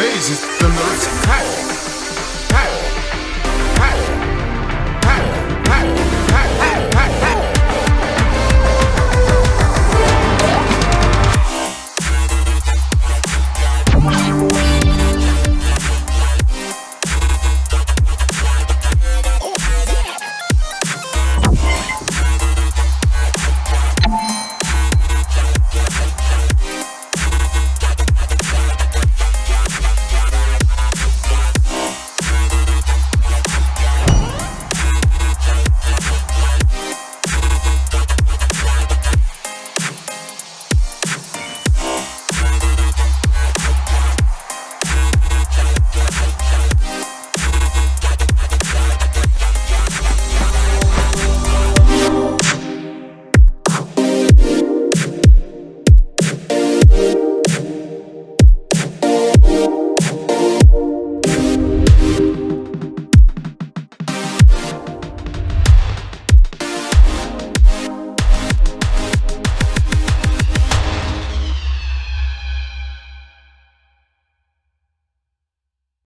phases, the nerves attack.